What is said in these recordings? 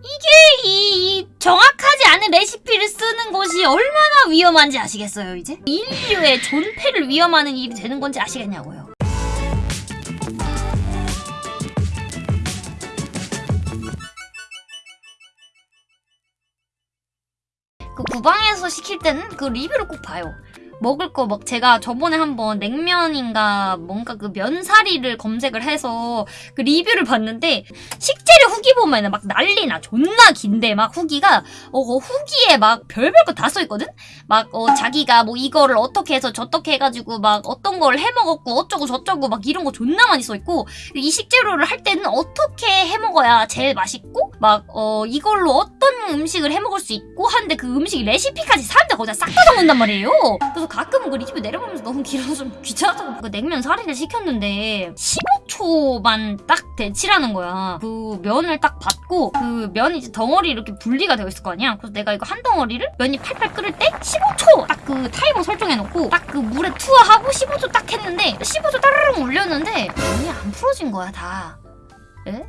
이게 이, 이 정확하지 않은 레시피를 쓰는 것이 얼마나 위험한지 아시겠어요 이제? 인류의 존폐를 위험하는 일이 되는 건지 아시겠냐고요 그 구방에서 시킬 때는 그 리뷰를 꼭 봐요 먹을 거 막 제가 저번에 한번 냉면인가 뭔가 그 면사리를 검색을 해서 그 리뷰를 봤는데 식재료 후기 보면은 막 난리나 존나 긴데 막 후기가 어그 후기에 막 별별 거 다 써있거든? 막 어 자기가 뭐 이거를 어떻게 해서 저떻게 해가지고 막 어떤 걸 해먹었고 어쩌고 저쩌고 막 이런 거 존나 많이 써있고 이 식재료를 할 때는 어떻게 해먹어야 제일 맛있고 막 어 이걸로 어떤 음식을 해먹을 수 있고 하는데 그 음식 레시피까지 사람들 거기다 싹 다 적는단 말이에요 그래서 가끔 그 리뷰 내려보면서 너무 길어서 좀 귀찮아서 그 냉면 사리를 시켰는데 15초만 딱 데치라는 거야. 그 면을 딱 받고 그 면이 이제 덩어리 이렇게 분리가 되어 있을 거 아니야. 그래서 내가 이거 한 덩어리를 면이 팔팔 끓을 때 15초 딱 그 타이머 설정해놓고 딱 그 물에 투하하고 15초 딱 했는데 15초 따르릉 올렸는데 면이 안 풀어진 거야 다. 에?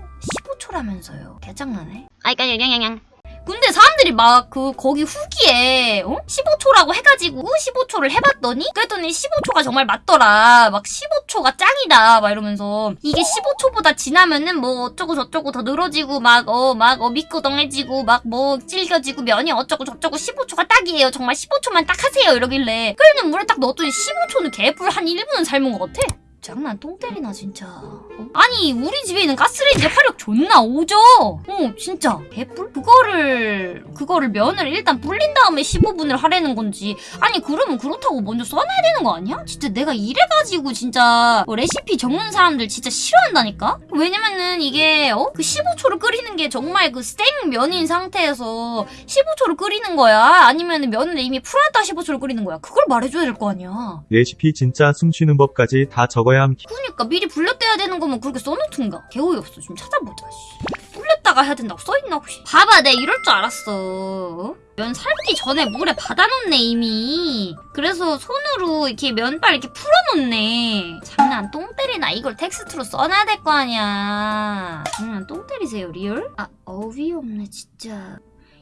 15초라면서요. 개짱나네. 아이까 양양양. 근데 사람들이 막 그 거기 후기에 어? 15초라고 해가지고 15초를 해봤더니 그랬더니 15초가 정말 맞더라 막 15초가 짱이다 막 이러면서 이게 15초보다 지나면은 뭐 어쩌고 저쩌고 더 늘어지고 막 어 막 어 미끄덩해지고 막뭐 질겨지고 면이 어쩌고 저쩌고 15초가 딱이에요 정말 15초만 딱 하세요 이러길래 끓는 물에 딱 넣었더니 15초는 개불 한 1분은 삶은 것 같아 장난 똥 때리나 진짜 어? 아니 우리 집에 있는 가스레인지 화력 존나 오죠 어 진짜 개뿔? 그거를 그거를 면을 일단 불린 다음에 15분을 하라는 건지 아니 그러면 그렇다고 먼저 써놔야 되는 거 아니야? 진짜 내가 이래가지고 진짜 뭐 레시피 적는 사람들 진짜 싫어한다니까? 왜냐면은 이게 어? 그 15초를 끓이는 게 정말 그 생면인 상태에서 15초를 끓이는 거야? 아니면 면을 이미 풀었다 15초를 끓이는 거야? 그걸 말해줘야 될 거 아니야 레시피 진짜 숨쉬는 법까지 다 적어 야 함. 그러니까 미리 불렸대야 되는 거면 그렇게 써놓든가. 개오이 없어. 좀 찾아보자 씨. 불렸다가 해야 된다고 써있나 혹시? 봐봐 내 이럴 줄 알았어. 면 삶기 전에 물에 받아놓네 이미. 그래서 손으로 이렇게 면발 이렇게 풀어놓네. 장난 똥 때리나? 이걸 텍스트로 써놔야 될 거 아니야. 장난 똥 때리세요 real? 아 어이없네 진짜.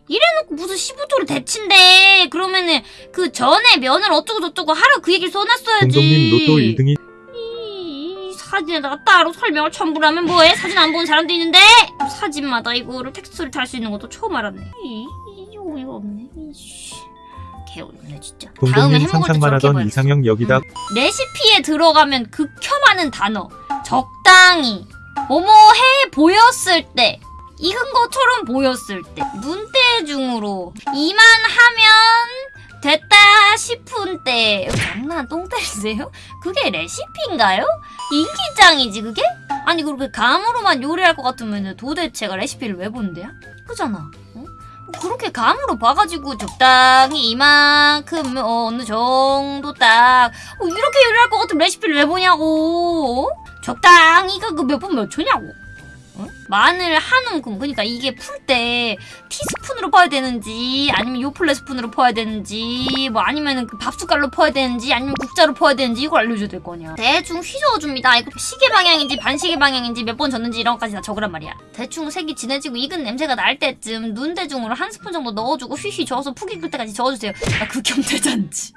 이래놓고 무슨 15초를 데친대. 그러면은 그 전에 면을 어쩌고 저쩌고 하라 그 얘기를 써놨어야지. 공동님 로또 1등이 이 사진에다가 따로 설명을 첨부를 하면 뭐해? 사진 안 보는 사람도 있는데? 사진마다 이거를 텍스트를 달 수 있는 것도 처음 알았네. 이, 이 어이가 없네. 이씨. 개어렵네 진짜. 다음에 해먹을 하던. 이상형 여기다 레시피에 들어가면 극혐하는 단어. 적당히. 뭐뭐 해 보였을 때. 익은 것처럼 보였을 때. 눈대중으로. 이만 하면 됐다 싶은 때. 장난 똥 때리세요? 그게 레시피인가요? 일기장이지 그게? 아니 그렇게 감으로만 요리할 것 같으면 도대체가 레시피를 왜 본대요? 그잖아 어? 그렇게 감으로 봐가지고 적당히 이만큼 어, 어느 정도 딱 어, 이렇게 요리할 것 같으면 레시피를 왜 보냐고 어? 적당히가 그 몇 분 몇 초냐고 어? 마늘 한 움큼 그러니까 이게 풀 때 티스푼으로 퍼야 되는지 아니면 요플레 스푼으로 퍼야 되는지 뭐 아니면 그 밥숟갈로 퍼야 되는지 아니면 국자로 퍼야 되는지 이걸 알려줘야 될 거 아냐 대충 휘저어줍니다. 이거 시계 방향인지 반시계 방향인지 몇 번 젓는지 이런 것까지 다 적으란 말이야. 대충 색이 진해지고 익은 냄새가 날 때쯤 눈대중으로 한 스푼 정도 넣어주고 휘휘 저어서 푹 익을 때까지 저어주세요. 아 극혐 대잔치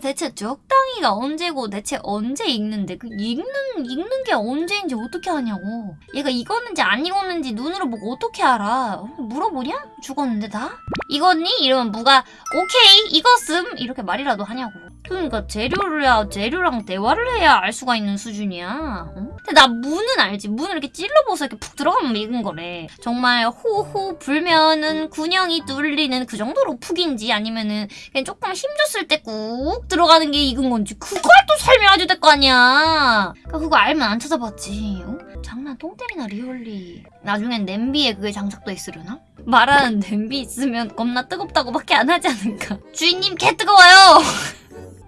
대체 적당히가 언제고 대체 언제 익는데? 그 익는 익는 게 언제인지 어떻게 하냐고. 얘가 익었는지 안 익었는지 눈으로 보고 어떻게 알아? 어, 물어보냐? 죽었는데 다? 익었니? 이러면 무가 오케이 익었음 이렇게 말이라도 하냐고 그러니까 재료를 재료랑 대화를 해야 알 수가 있는 수준이야. 어? 근데 나 무는 알지. 무는 이렇게 찔러봐서 이렇게 푹 들어가면 익은 거래. 정말 호호 불면은 군형이 뚫리는 그 정도로 푹인지 아니면은 그냥 조금 힘줬을 때 꾹 들어가는 게 익은 건지 그걸 또 설명해줘야 될 거 아니야. 그러니까 그거 알면 안 찾아봤지. 어? 장난 똥 때리나 really. 나중엔 냄비에 그게 장착돼 있으려나? 말하는 냄비 있으면 겁나 뜨겁다고 밖에 안 하지 않을까? 주인님 개 뜨거워요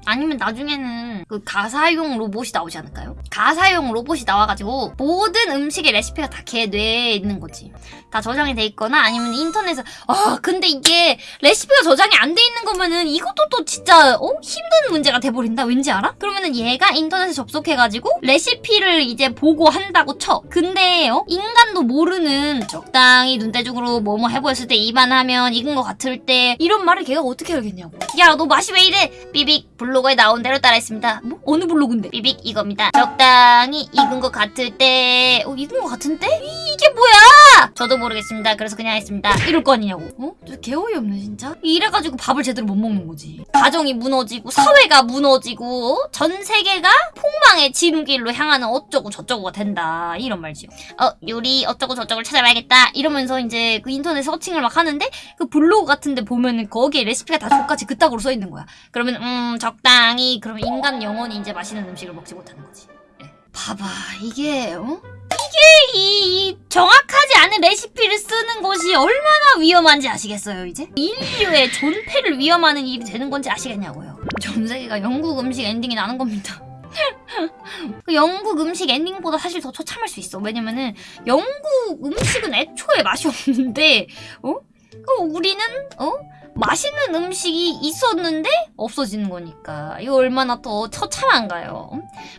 아니면 나중에는 그 가사용 로봇이 나오지 않을까요? 가사용 로봇이 나와가지고 모든 음식의 레시피가 다 걔 뇌에 있는 거지. 다 저장이 돼 있거나 아니면 인터넷에 아 근데 이게 레시피가 저장이 안 돼 있는 거면은 이것도 또 진짜 어 힘든 문제가 돼버린다. 왠지 알아? 그러면은 얘가 인터넷에 접속해가지고 레시피를 이제 보고 한다고 쳐. 근데 어 인간도 모르는 적당히 눈대중으로 뭐뭐 해보였을 때 입안하면 익은 것 같을 때 이런 말을 걔가 어떻게 알겠냐고. 야 너 맛이 왜 이래? 삐빅 블로그에 나온 대로 따라했습니다. 뭐 어느 블로그인데? 삐빅 이겁니다. 적당히 익은 것 같을 때 어, 익은 것 같은데? 이- 이게 뭐야? 저도 모르겠습니다. 그래서 그냥 했습니다. 이럴 거 아니냐고. 어? 저 개 어이 없네 진짜. 이래가지고 밥을 제대로 못 먹는 거지. 가정이 무너지고 사회가 무너지고 어? 전 세계가 폭망의 지름길로 향하는 어쩌고 저쩌고가 된다. 이런 말이죠. 어 요리 어쩌고 저쩌고를 찾아봐야겠다. 이러면서 이제 그 인터넷 서칭을 막 하는데 그 블로그 같은데 보면은 거기에 레시피가 다 똑같이 그따구로 써 있는 거야. 그러면 음 적당히 그러면 인간 영혼이 이제 맛있는 음식을 먹지 못하는 거지. 예. 봐봐 이게 어? 이게 이, 이 정확하지 않은 레시피를 쓰는 것이 얼마나 위험한지 아시겠어요 이제? 인류의 존폐를 위협하는 일이 되는 건지 아시겠냐고요. 전 세계가 영국 음식 엔딩이 나는 겁니다. 그 영국 음식 엔딩보다 사실 더 처참할 수 있어. 왜냐면은 영국 음식은 애초에 맛이 없는데, 어? 그 우리는 어? 맛있는 음식이 있었는데 없어지는 거니까 이거 얼마나 더 처참한가요?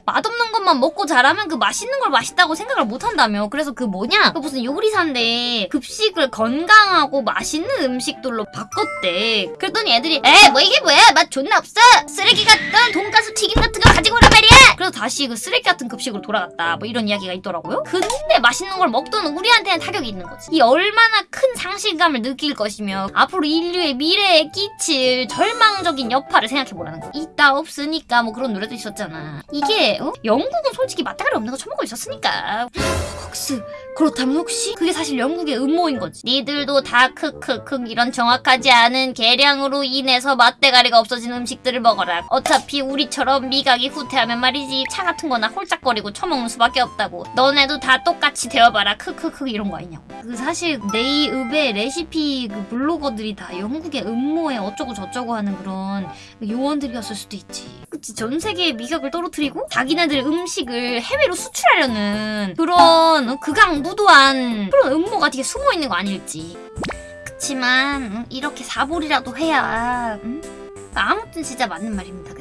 맛없는 것만 먹고 자라면 그 맛있는 걸 맛있다고 생각을 못 한다며. 그래서 그 뭐냐? 그 무슨 요리사인데 급식을 건강하고 맛있는 음식들로 바꿨대. 그랬더니 애들이 에 뭐 이게 뭐야? 맛 존나 없어. 쓰레기 같던 돈가스 튀김 같은 거 가지고 오란 말이야. 그래서 다시 그 쓰레기 같은 급식으로 돌아갔다. 뭐 이런 이야기가 있더라고요. 근데 맛있는 걸 먹던 우리한테는 타격이 있는 거지. 이 얼마나 큰 상실감을 느낄 것이며 앞으로 인류의 미 래에 끼칠 절망적인 여파를 생각해 보라는 거. 있다 없으니까 뭐 그런 노래도 있었잖아. 이게 어? 영국은 솔직히 맞다가리 없는 거 처먹고 있었으니까. 혹시 그렇다면 혹시 그게 사실 영국의 음모인 거지. 니들도 다 크크크 이런 정확하지 않은 계량으로 인해서 맛대가리가 없어진 음식들을 먹어라. 어차피 우리처럼 미각이 후퇴하면 말이지 차 같은 거나 홀짝거리고 처먹는 수밖에 없다고. 너네도 다 똑같이 되어봐라. 크크크 이런 거 아니냐고. 그 사실 네이읍의 레시피 그 블로거들이 다 영국의 음모에 어쩌고 저쩌고 하는 그런 그 요원들이었을 수도 있지. 그치 전 세계의 미각을 떨어뜨리고 자기네들 음식을 해외로 수출하려는 그런 어, 극악무도한 그런 음모가 되게 숨어 있는 거 아닐지. 그치만 음, 이렇게 사볼이라도 해야 음? 아무튼 진짜 맞는 말입니다.